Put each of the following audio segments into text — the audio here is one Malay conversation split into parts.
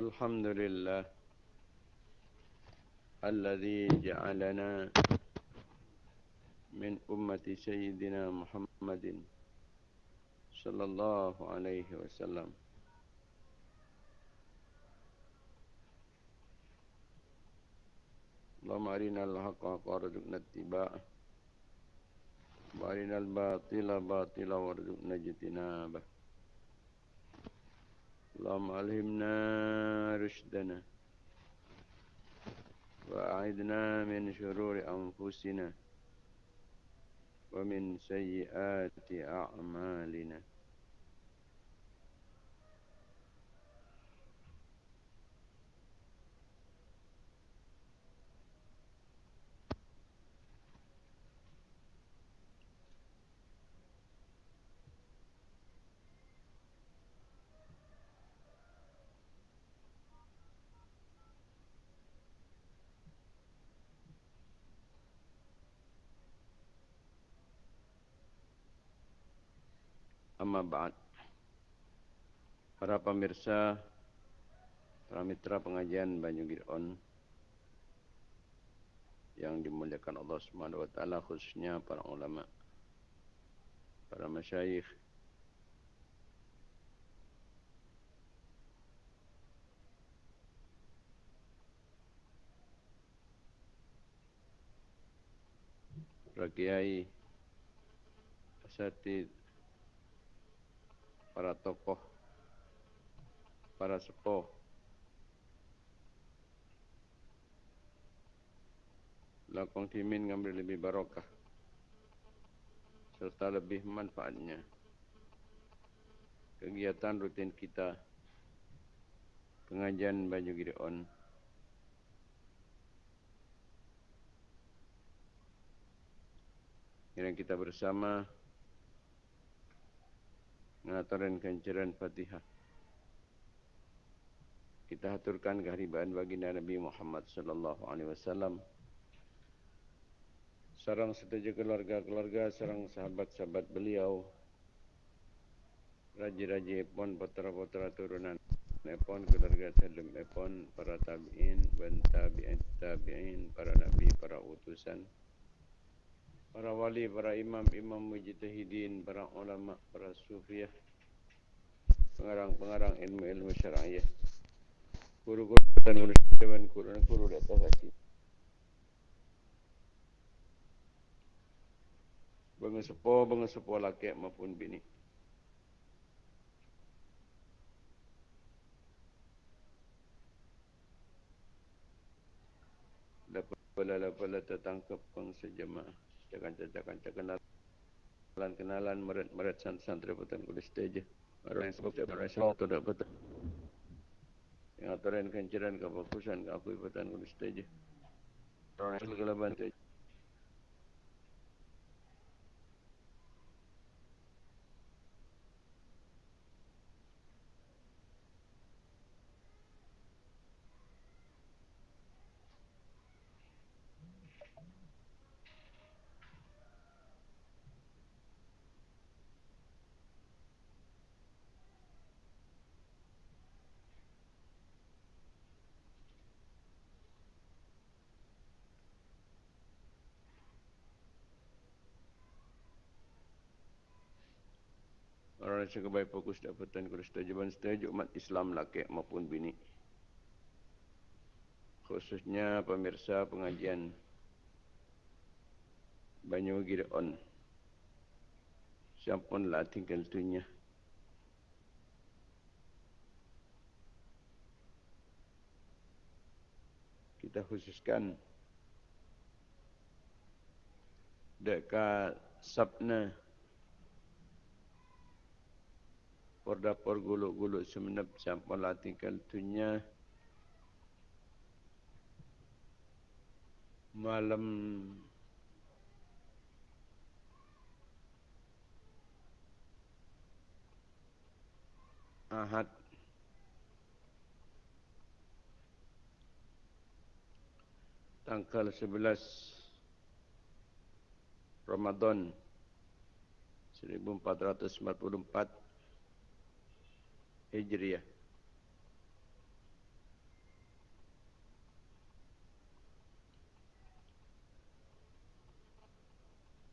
والحمد لله الذي جعلنا من أمة سيدنا محمد صلى الله عليه وسلم. اللهم أرنا الحق وارزقنا اتباعه. وأرنا الباطل باطلا وارزقنا اجتنابه. اللهم ألهمنا رشدنا وأعذنا من شرور أنفسنا ومن سيئات أعمالنا. Amma ba'd. Para pemirsa, para mitra pengajian Banyu Giron yang dimuliakan Allah Subhanahu wa taala khususnya para ulama, para masyayikh para kiai asatid para tokoh, para sepuh, lakong timin ngambil lebih barokah serta lebih manfaatnya. Kegiatan rutin kita pengajian Banyu Gideon yang kita bersama mengatakan kencaran Fatihah. Kita aturkan kehadiran baginda Nabi Muhammad sallallahu alaihi wasallam. Sarang setuju keluarga-keluarga, sarang sahabat-sahabat beliau. Raji-raji pun putra-putra turunan Epon keluarga Salim Epon para tabi'in dan tabi'in tabi'in para nabi para utusan para wali, para imam, imam mujtahidin, para ulama, para sufiah, pengarang-pengarang ilmu-ilmu syar'iyah, guru-guru dan guru dan guru dan guru di atas hati. Bangsa sepo, bangsa sepo laki maupun bini. Dapat pala-pala tertangkap bangsa jemaah cakan-cakan kenalan kenalan meret-meret santri putan kulis stage orang sebab orang yang tu dak betul. Yang aturan kencaran kefokusan ke aku putan kulis stage orang yang kelaban stage Orang yang sebaik fokus dapatan kesetujuan setuju umat Islam laki maupun bini. Khususnya pemirsa pengajian Banyu Gideon. Siapun lah tinggal dunia. Kita khususkan dekat Sabna Pordapor guluk-guluk semenep sampai latihkan tunya malam Ahad tanggal 11 Ramadan 1444 Hijriah.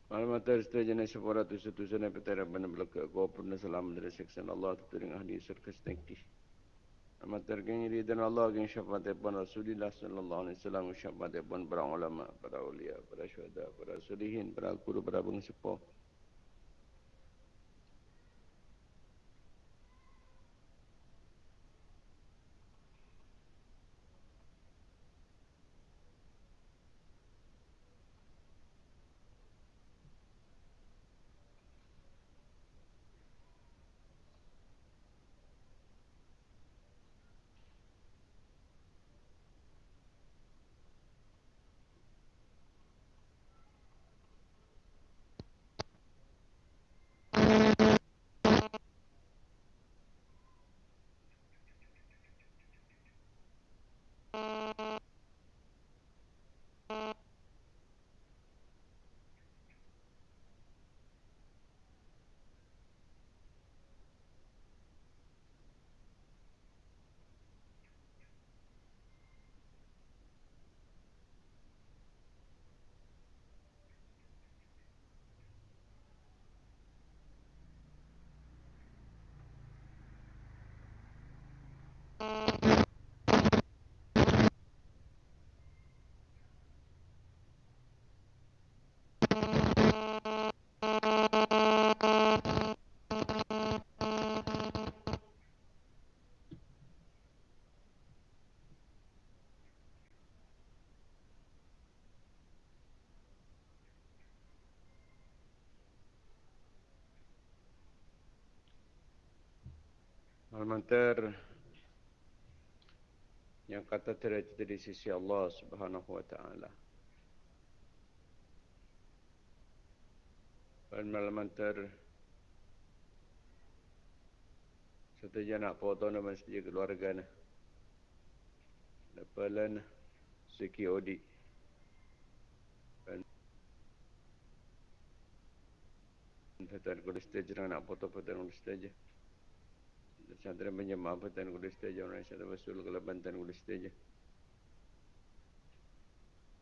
Malam atas itu jenis sepura tu satu sana petara benda belakang aku pun salam dari seksan Allah tu dengan ahli serka setengki. Amat tergeng ini dan Allah yang syafaat pun Rasulullah sallallahu alaihi wasallam syafaat pun para ulama, para ulia, para syuhada, para sulihin, para guru, para bangsa. Al-Mantar yang kata terjadi di sisi Allah Subhanahu wa taala. Al-Mantar Setuju nak foto nama sejak keluarga na. Lepalan seki odi. Petan kulis tejerang nak foto-foto kulis tejerang. Santri menjemah Bantan Kulis Teja Orang Syaitan Rasul Kalau Bantan Kulis Teja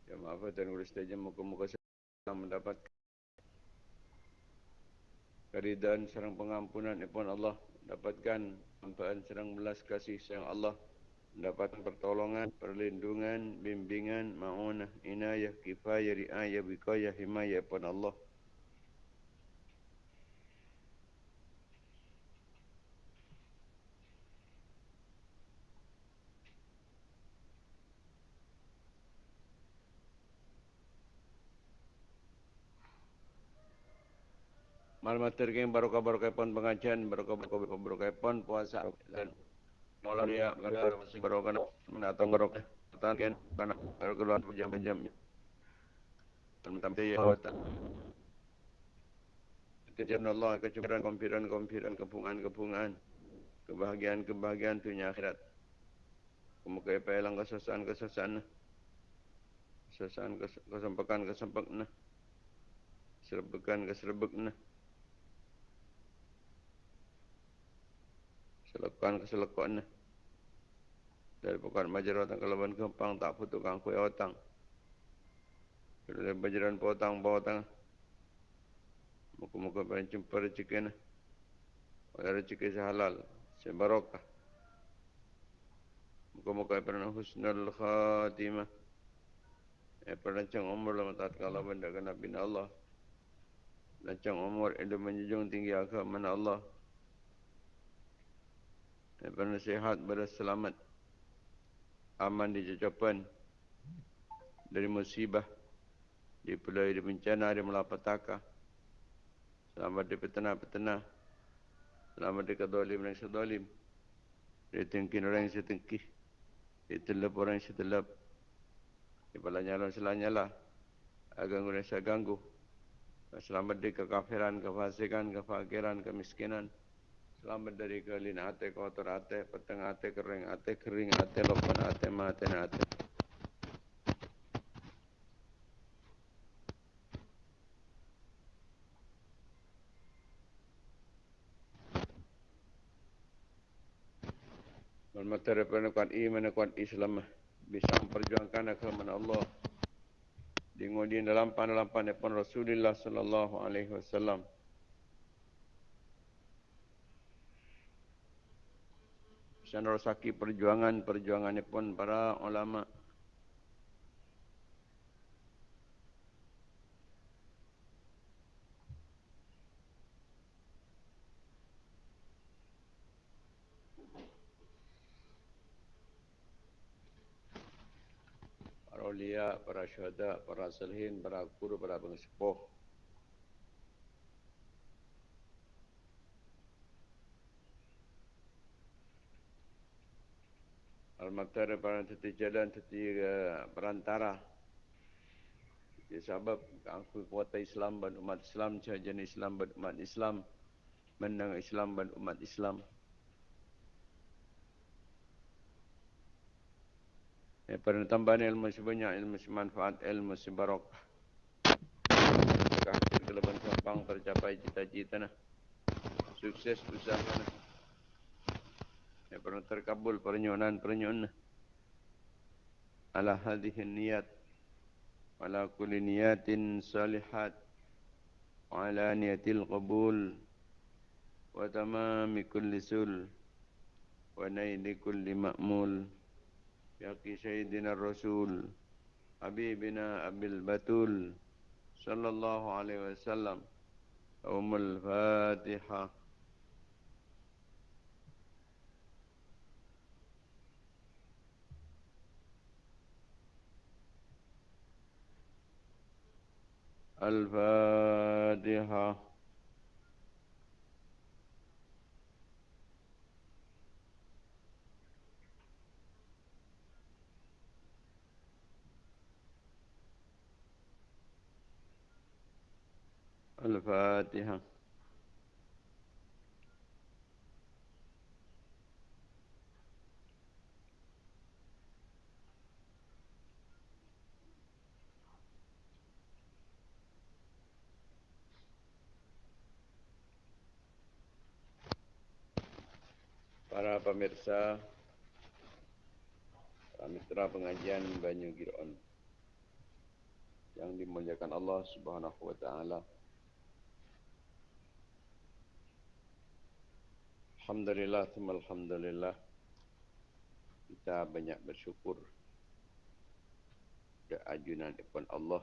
Jemaah Bantan Kulis Teja Muka-muka sedang mendapat. Keridaan serang pengampunan Ipun Allah Dapatkan. Ampaan serang belas kasih sayang Allah. Mendapatkan pertolongan, perlindungan, bimbingan, ma'unah, inayah, kifayah, riayah, bikayah, himayah Ipun Allah Malam tergeng barokah barokah pon pengajian barokah barokah barokah. Pon puasa dan malam dia barokah. Barokah. Menatang barokah pertanian karena barokah keluar jam jam tentang dia wata Kejalan Allah kecukupan kompiran kompiran kepungan kepungan. Kebahagiaan kebahagiaan dunia akhirat. Kemuka pelang kesusahan kesusahan kesusahan kesempakan kesempakan serbekan keserbekan selekan ke selekan dari pekan majar otang kelaban kempang tak putuk kang kue otang dari bajaran potang potang muka-muka pengen jumpa rezeki na oleh rezeki sehalal sebarokah muka-muka pernah husnul khatimah. Eh perancang umur lama tak kalah benda kena bina Allah. Lancang umur itu menjunjung tinggi agama Allah daripada sehat berselamat aman di jajapan dari musibah di pelai di bencana di malapetaka. Selamat di petena-petena selamat di kedolim dan sedolim. Di tengkin orang yang setengkih di telap orang yang setelap di pala nyala selanyala agar guna saya ganggu selamat di kekafiran, kefasikan, kefakiran, kemiskinan Selamat dari kelin ate kotor ate peteng ate kering ate kering ate lopan mate ate. Bermateri pada kuat iman kuat Islam bisa memperjuangkan agama Allah Dingodi dalam pun Rasulullah sallallahu alaihi wasallam. Sanrosaki perjuangan-perjuangan pun para ulama' awliya, para syuhada, para salihin, para guru, para pengesepuh. Al-Maktar para teti jalan, teti uh, perantara. Jadi sebab aku kuasa Islam dan umat Islam, jenis Islam dan umat Islam, menang Islam dan umat Islam. Ya, pada tambahan ilmu sebanyak, ilmu semanfaat, ilmu sebarok. Kekasih kelebihan sampang tercapai cita-cita. Nah. Sukses usaha. Nah. Ya, pernah terkabul pernyonan-pernyonan. Ala hadihin niat. Ala kulli niyatin salihat. Ala niatil qabul. Wa tamami kulli sul. Wa naili kulli ma'mul. Yaqi Sayyidina Rasul Habibina Abil Batul Sallallahu Alaihi Wasallam Umul Fatihah الفاتحة. الفاتحة. Para pemirsa, mitra pengajian Banyu Giron yang dimuliakan Allah Subhanahu wa taala. Alhamdulillah, Alhamdulillah. Kita banyak bersyukur ke ajunan Ibn Allah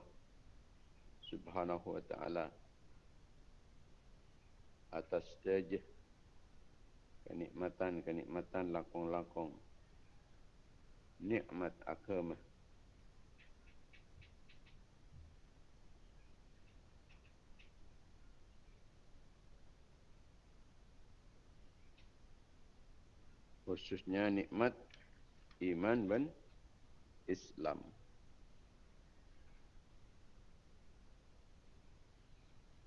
Subhanahu wa ta'ala atas stage kenikmatan-kenikmatan lakong-lakong nikmat agama khususnya nikmat iman dan Islam.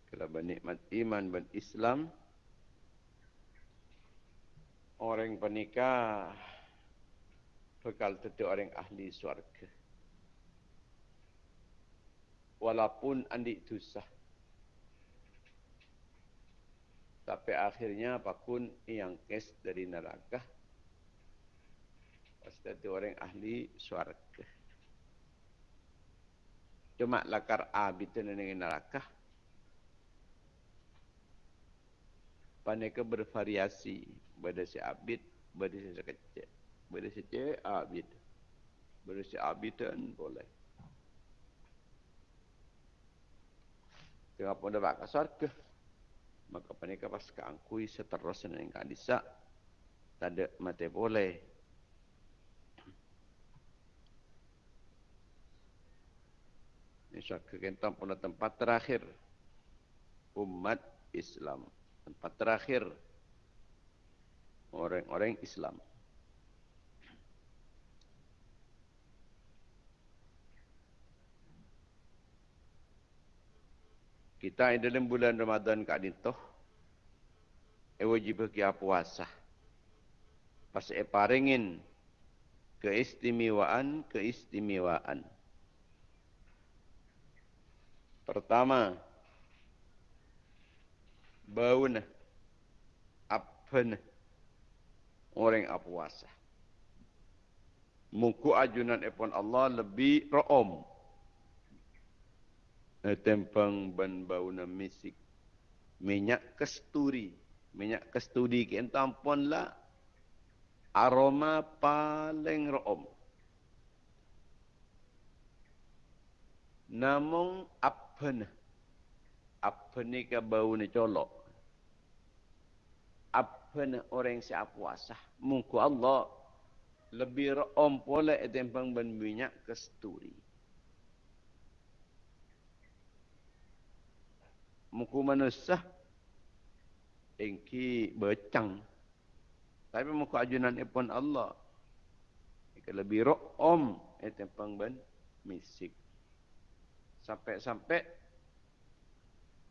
Kalau bernikmat iman dan Islam, orang pernikah bekal tentu orang ahli suarga. Walaupun andi susah. Tapi akhirnya apapun yang kes dari neraka, Pasti orang ahli suarga. Cuma lakar abid itu dengan neraka. Paneka bervariasi. Pada si abid, pada si sekecil. Pada si abid. Pada si abid dan boleh. Tengah pun ke suarga. Maka paneka pas keangkui seterusnya dengan kadisa. Tak ada mati boleh. Syaka kentang pula tempat terakhir umat Islam. Tempat terakhir orang-orang Islam. Kita di dalam bulan Ramadan kat dintoh e wajib kita puasa. Pas e paringin keistimewaan keistimewaan. Pertama, bau na, apa na, orang apa puasa. Muku ajunan epon Allah lebih room. tempang ban bau na misik. Minyak kesturi. Minyak kesturi ki entampon lah. Aroma paling room. Namun apa ni apa ni ke bau ni colok apa ni orang siap puasa mungku Allah lebih room pula tempang ban minyak kesturi mungku manusia engki becang tapi muka ajunan ipun Allah. Ika lebih ro'om itu pang ben misik. Sampai-sampai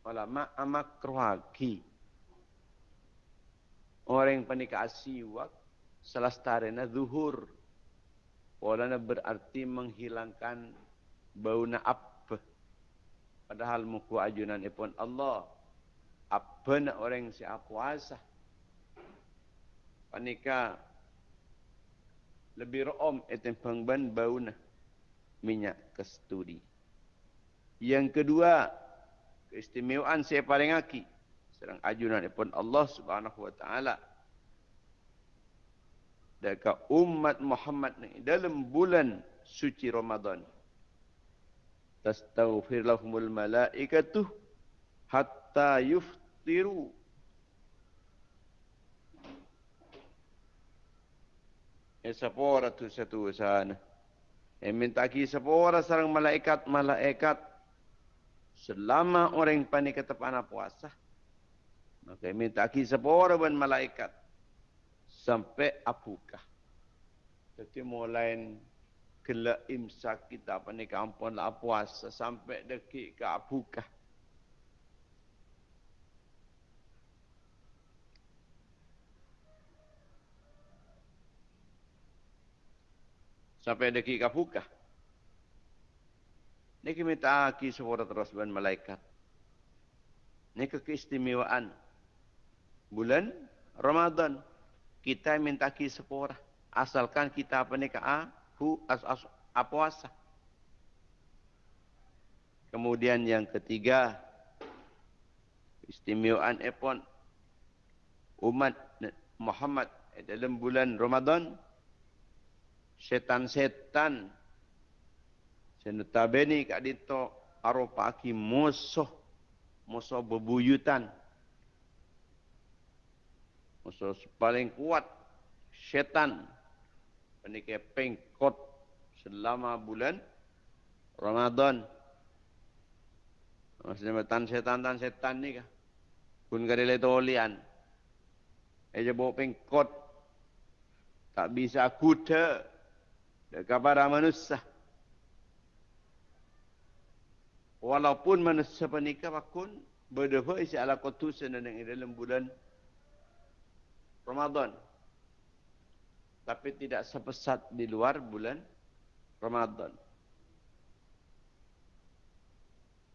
ulama amak keruagi. Orang yang panik asiwak selastarena zuhur. Walana berarti menghilangkan bau naap. Padahal muka ajunan ipun Allah. Apa nak orang siap puasa? panika lebih rom etem pengban bauna minyak kesturi. Yang kedua, keistimewaan saya paling aki serang ajunan pun Allah Subhanahu wa taala dekat umat Muhammad ni dalam bulan suci Ramadan. Tastaghfir lahumul malaikatu hatta yuftiru e sapora tu satu sana. E minta ki sapora sarang malaikat-malaikat selama orang panik kata panah puasa. Maka minta ki sapora ban malaikat sampai apukah. Jadi mulai kela imsak kita panik ampun lah puasa sampai dekik ke apukah. sampai deki kapuka. Niki minta aki terus ban malaikat. Niki keistimewaan bulan Ramadan kita minta ki sepora asalkan kita apa ni hu as as apuasa. Kemudian yang ketiga istimewaan epon umat Muhammad dalam bulan Ramadan setan-setan senutabeni kak dito arupa aki musuh musuh bebuyutan musuh paling kuat setan penike pengkot selama bulan Ramadan Maksudnya tan setan tan setan ni kah? Pun kadile tolian. Eja bawa pengkot. Tak bisa kuda kepada manusia. Walaupun manusia pernikah pun berdua isi ala kutusan dan yang dalam bulan Ramadan. Tapi tidak sepesat di luar bulan Ramadan.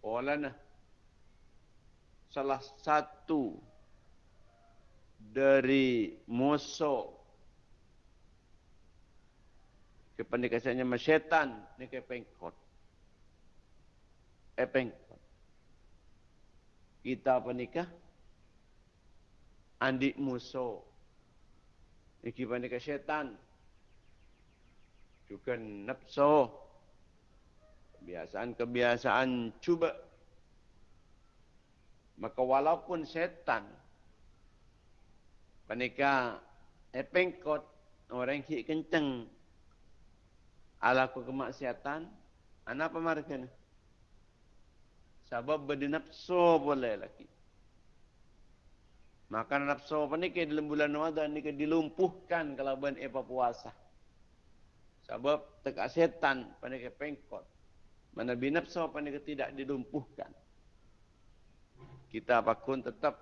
Oleh salah satu dari musuh kependekasannya masyaitan ni ke pengkot. Kita apa nikah? Andi musuh. Iki pandika syaitan. Juga nafsu. Kebiasaan-kebiasaan cuba. Maka walaupun syaitan. Panika eh pengkot. Orang yang kenceng alaku kemaksiatan, apa mereka Sebab berdinapsu boleh lagi. Maka nafsu apa ni ke dalam bulan Ramadan ni ke dilumpuhkan kalau ben apa puasa. Sebab tekak setan pada ke pengkot. Mana binapsu apa ni ke tidak dilumpuhkan. Kita apapun tetap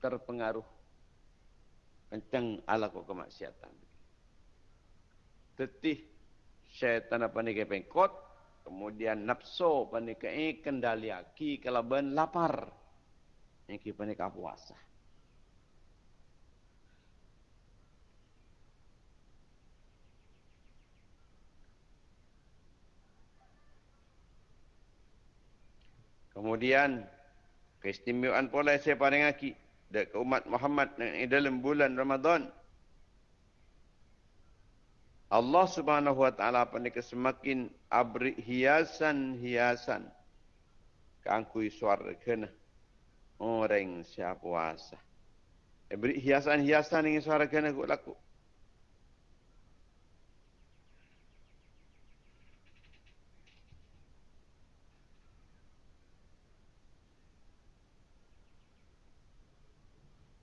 terpengaruh kencang ala kemaksiatan. Tetih syaitan apa ni ke pengkot kemudian nafsu apa ni ke kendali aki kalau ben lapar yang kita ni ke puasa Kemudian keistimewaan pula saya paling aki dekat umat Muhammad dalam bulan Ramadan. Allah Subhanahu wa taala pandai semakin abri hiasan-hiasan kangkui suara kena orang siapa puasa. Beri hiasan-hiasan ini suara kena aku laku.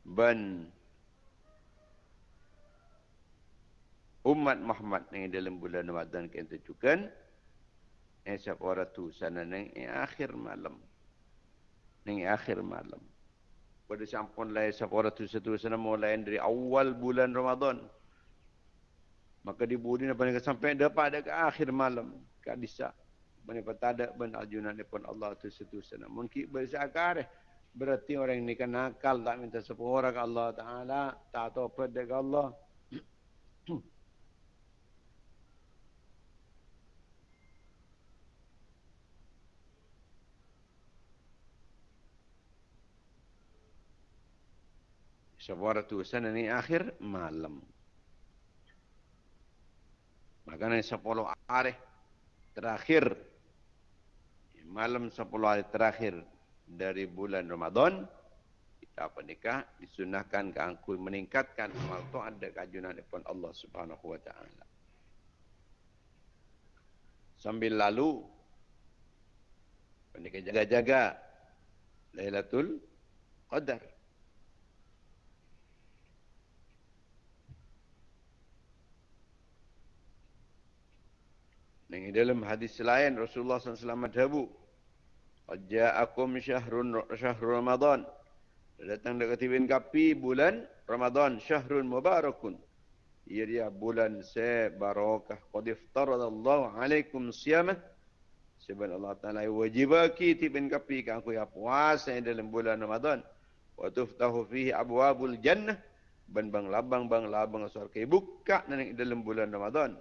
ban umat Muhammad yang dalam bulan Ramadan kita tujukan esok orang tu? Sana neng akhir malam. Neng akhir malam. Pada sampun lah esok orang tu satu sana mulai dari awal bulan Ramadan. Maka dibudi apa yang sampai dapat ada ke akhir malam. Kat disa mana pun ada ben ajunan pun Allah tu satu sana mungkin bersakar Berarti orang ini kan nakal tak minta sepura ke Allah Ta'ala. Tak tahu apa ke Allah. Sepura tu sana ni akhir malam. Makanya sepuluh hari terakhir. Malam sepuluh hari terakhir dari bulan Ramadan kita nikah disunahkan ke angkul meningkatkan amal taat dan kajunan depan Allah Subhanahu wa taala. Sambil lalu pendekah jaga-jaga Lailatul Qadar. Ini dalam hadis lain Rasulullah SAW madhabu ja'akum syahrun syahrul Ramadan. Datang dekat tibin kapi bulan Ramadan syahrun mubarakun. Ia dia bulan se barakah. Qad iftaradallahu alaikum siyamah. Sebab Allah Taala wajibaki tibin kapi kan aku ya puasa dalam bulan Ramadan. Wa tuftahu fihi abwabul jannah. Ban bang labang bang labang surga buka dalam bulan Ramadan.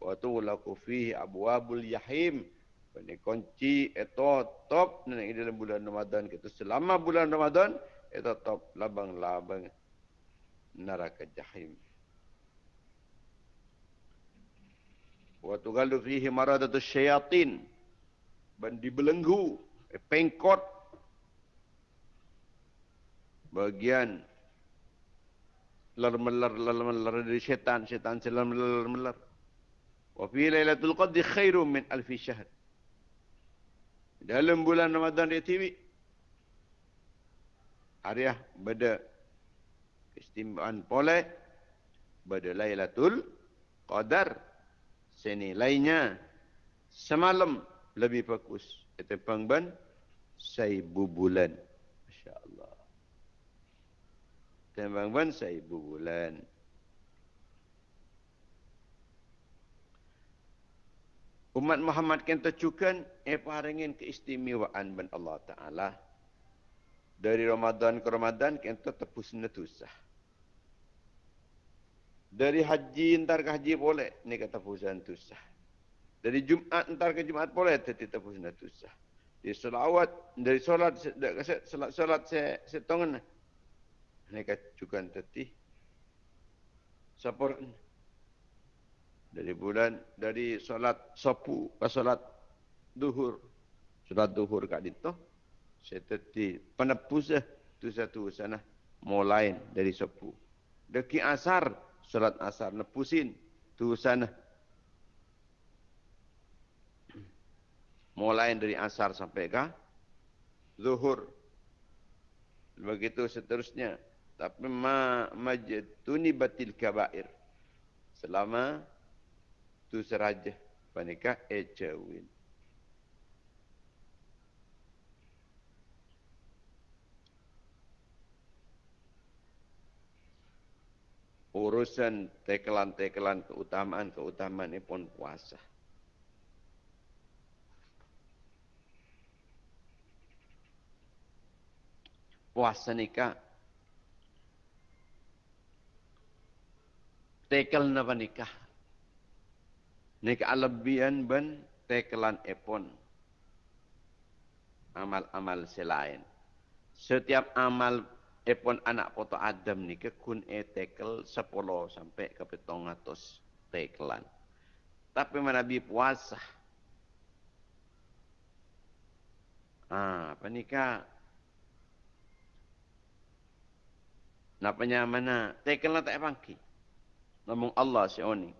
Wa tulaku fihi abwabul yahim. Ini kunci itu top nanti dalam bulan Ramadan kita. Selama bulan Ramadan itu top labang-labang neraka jahim. Wa tughallu fihi maradatu syayatin. Dan dibelenggu eh, pengkot. Bagian lar-melar lar-melar dari syaitan syaitan selam lar-melar wa fi lailatul qadri khairum min alfi syahr. Dalam bulan Ramadan dia TV. Hariah beda keistimewaan pole beda Lailatul Qadar. Senilainya semalam lebih fokus itu pengban saibu bulan. masya-Allah tembang ban saibu bulan Umat Muhammad kan tercukan eh paringin keistimewaan ben Allah Taala. Dari Ramadan ke Ramadan kan tepus netusah. Dari haji entar ke haji boleh ni kata pusan tusah. Dari Jumat entar ke Jumat boleh tetapi tepus netusah. Di selawat dari solat solat solat se setongan ni kata cukan teti. Sapor dari bulan dari solat sapu ke solat duhur. Solat duhur kat dito saya teti penepus eh tu satu sana mulai dari sapu deki asar solat asar nepusin tu sana mulai dari asar sampai ke zuhur. Begitu seterusnya. Tapi ma majtuni batil kabair. Selama tu seraja panika ecewin urusan tekelan-tekelan keutamaan-keutamaan ini pun puasa. Puasa nikah. Tekel napa nikah. Nek alabian ben tekelan epon. amal-amal selain. Setiap amal epon anak foto Adam ni kun e tekel 10 sampai ke petong atus tekelan. Tapi Nabi puasa. Ah, apa ni kak? Napanya mana? Tekelan tak pangki. Namun Allah si oni.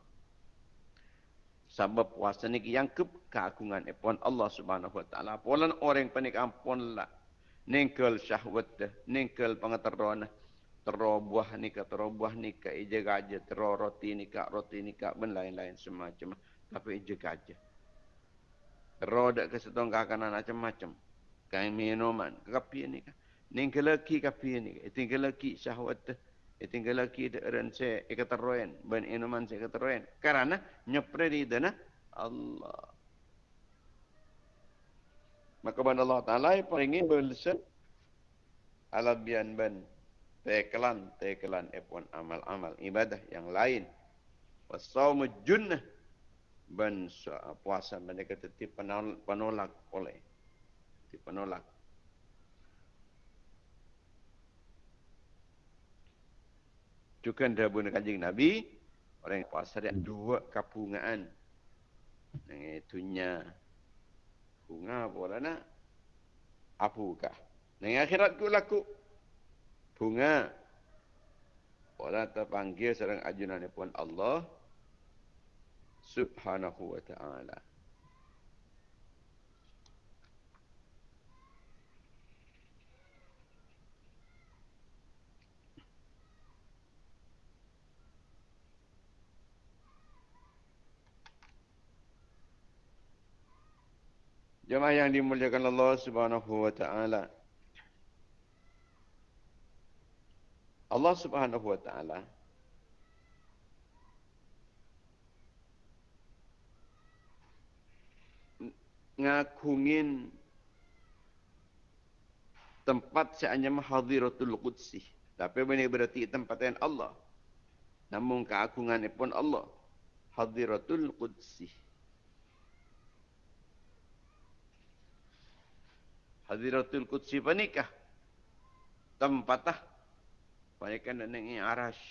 Sebab puasa ni yang ke keagungan epon Allah Subhanahu wa taala. Polan orang panik ampun lah. Ningkel syahwat dah, ningkel pengetahuan terobuah ni ke terobuah ni ke ije gaja tero roti ni ke roti ni ke ben lain-lain semacam. Tapi ije gaja tero dak ke setong kanan macam-macam. Kain minuman kapi ni ke ningkel lagi kapi ni tinggal lagi syahwat tinggal lagi de rense ikateroen ben inuman se ikateroen karena nyepre di dana Allah. Maka ban Allah taala paringi belsen alabian ban tekelan tekelan epon amal-amal ibadah yang lain. Wasaumu junnah ban puasa mereka tetap penolak oleh penolak juga dahulu kanjeng Nabi orang yang puasa dia dua kapungan yang itunya bunga bola nak? Apukah yang akhirat ku laku. Bunga. Orang terpanggil seorang ajunan pun Allah subhanahu wa ta'ala Jemaah yang dimuliakan Allah Subhanahu wa taala. Allah Subhanahu wa taala ngakungin tempat seanya hadiratul qudsi tapi ini berarti tempat yang Allah. Namun keagungan pun Allah. Hadiratul qudsi hadiratul qudsi panikah tempatah mereka nak naik arash.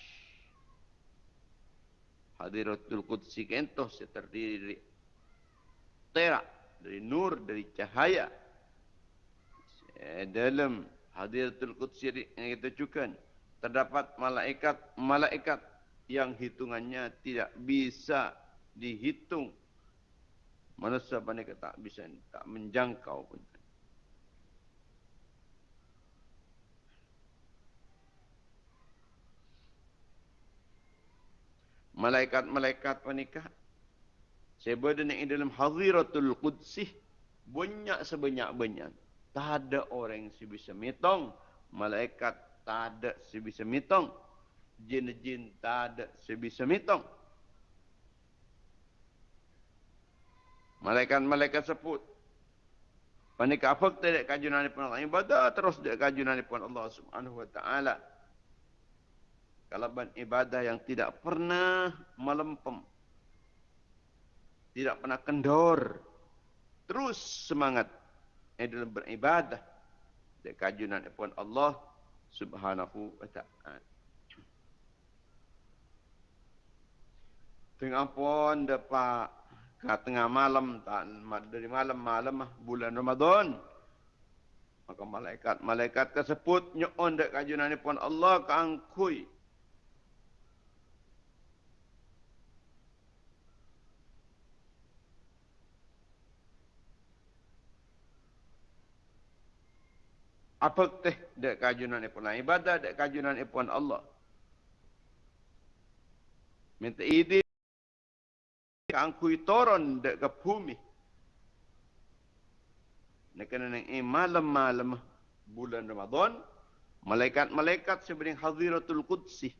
Hadiratul Qudsi kentoh terdiri dari terak, dari nur, dari cahaya. Dalam Hadiratul Qudsi yang kita cukan, terdapat malaikat-malaikat yang hitungannya tidak bisa dihitung. Manusia banyak tak bisa tak menjangkau pun. Malaikat-malaikat panikah sebab yang dalam hadiratul qudsih banyak sebanyak-banyak. Tak ada orang yang bisa mitong malaikat tak ada sebisa mitong jin-jin tak ada sebisa mitong malaikat-malaikat sebut panikah apa? Tidak kajunan pun Allah. Ibadah terus tidak kajunan Allah subhanahu wa ta'ala kalaban ibadah yang tidak pernah melempem. Tidak pernah kendor. Terus semangat dalam beribadah. Dari kajunan pun Allah subhanahu wa ta'ala. Tengah pun dapat ke tengah malam dari malam-malam bulan Ramadan maka malaikat malaikat tersebut nyon dak kajunan pun Allah kangkui apa teh dek kajunan ipun ibadah dek kajunan ipun Allah. Minta ide angkui toron dek ke bumi. Nek nang malam-malam bulan Ramadan malaikat-malaikat sebenarnya hadiratul qudsi.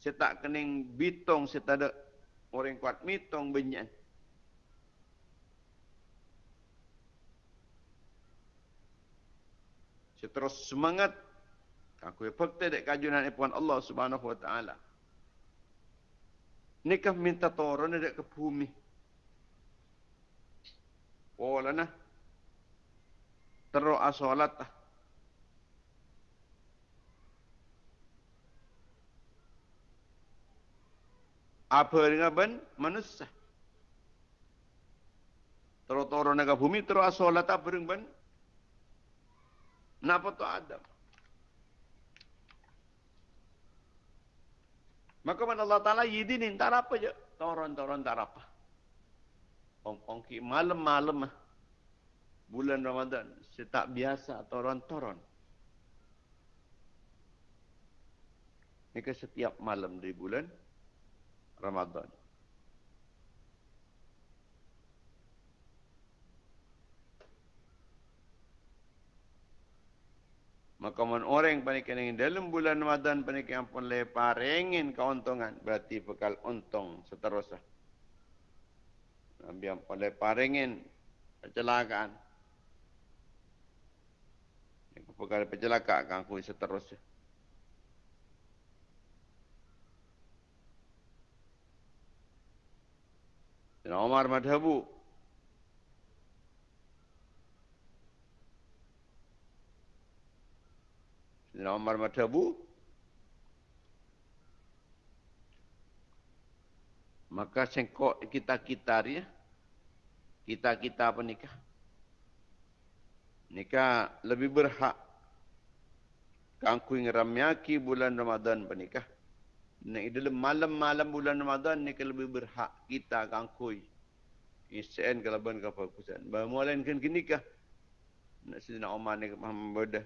Saya tak kening bitong saya tak ada orang kuat mitong benyan Terus semangat. Aku fakta dek kajunan ipuan Allah subhanahu wa ta'ala. Nikah minta turun dek ke bumi. Lah nah. Terus asolat. Apa dengan ben? Manusia. Terus turun ke bumi, terus asolat apa dengan? Napa tu Adam? Maka mana Allah Ta'ala yidinin, tak apa je. Turun-turun tak apa. Ongki malam-malam bulan Ramadan setak biasa toron-toron. Ke setiap malam di bulan Ramadan. Maka man orang panikan yang dalam bulan Ramadan panikan pun leparengin keuntungan. Berarti bekal untung seterusnya. Nabi yang pun leparengin kecelakaan. Perkara kecelakaan akan aku seterusnya. Dan Umar Madhabu Sayyidina Umar Matabu maka sengkok kita-kita dia kita-kita apa nikah nikah lebih berhak kangkui ngeramyaki bulan Ramadan pernikah Nek dalam malam-malam bulan Ramadan ni lebih berhak kita kangkui. Isen kalau ban kapal kusan. Mulain kan kini kah? Nak sedina Umar ni Muhammad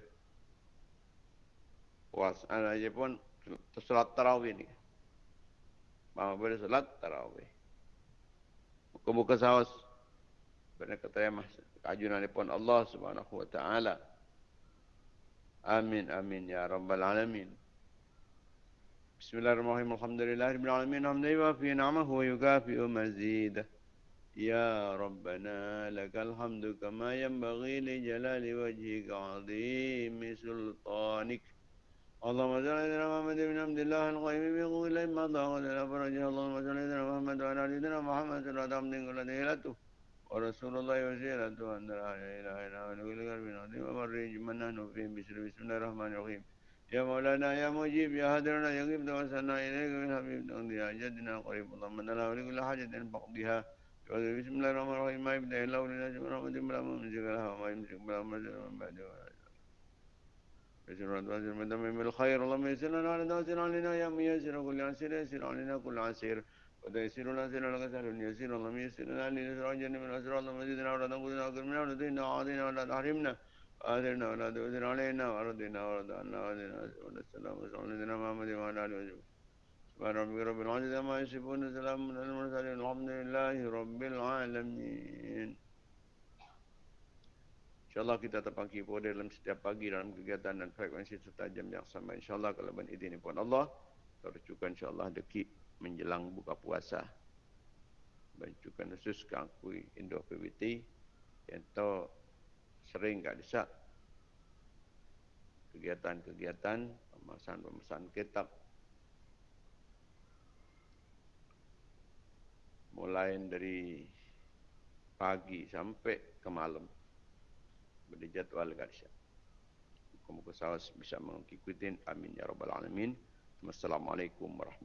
was ana je pun salat tarawih ni. Bahawa boleh salat tarawih. Muka-muka sawas. Benar kata ya mas. Kajunan pun Allah subhanahu wa ta'ala. Amin, amin ya rabbal alamin. Bismillahirrahmanirrahim. Alhamdulillahirabbil alamin. Hamdan fi ni'amahu wa yukafi mazid. Ya Rabbana lakal hamdu kama yanbaghi li jalali wajhika 'azimi sultanik. اللهم صل على سيدنا محمد بن عبد الله القيم بقول ما ضاق لنا فرجه اللهم صل على سيدنا محمد وعلى آل سيدنا محمد صلى الله عليه وسلم ورسول الله وسيلته أن لا إله إلا هو كل قلب عظيم ومرج من نحن فيه بسم الله الرحمن الرحيم. يا مولانا يا مجيب يا هدرنا يا غيب توسلنا إليك من حبيب تقضي جدنا قريب. اللهم لنا ولكل حاجة فقضها بسم الله الرحمن الرحيم. ما يبدأ إلا ولنا رحمه بلا ممسك لها وما يمسك بلا مرجع من بعده. يسر وتوسر من دم بالخير اللهم يسر لنا على توسر علينا يا ميسر كل عسير يسر علينا كل عسير وتيسير العسير لك سهل يسير. اللهم يسر لنا لنسر عجل من الأسر اللهم زدنا ولا تنقذنا وكرمنا ولا تهنا وعاذنا ولا تحرمنا. آثرنا ولا تؤثر علينا. وأرضنا وارضنا وأذنا ولا السلام وسلم محمد وعلى آله وسلم سبحان ربك رب العزة ما يصفون سلام على المرسلين. الحمد لله رب العالمين. InsyaAllah kita terpangki pada dalam setiap pagi dalam kegiatan dan frekuensi serta jam yang sama. InsyaAllah kalau ben ini pun Allah, tercukan insyaAllah dekik menjelang buka puasa. Bancukan khusus kangkui Indo PBT yang tahu sering tak desak kegiatan-kegiatan pemasan-pemasan kitab mulai dari pagi sampai ke malam pada jadual Garisha. Muka-muka sahabat bisa mengikuti. Amin. Ya Rabbal Alamin. Wassalamualaikum warahmatullahi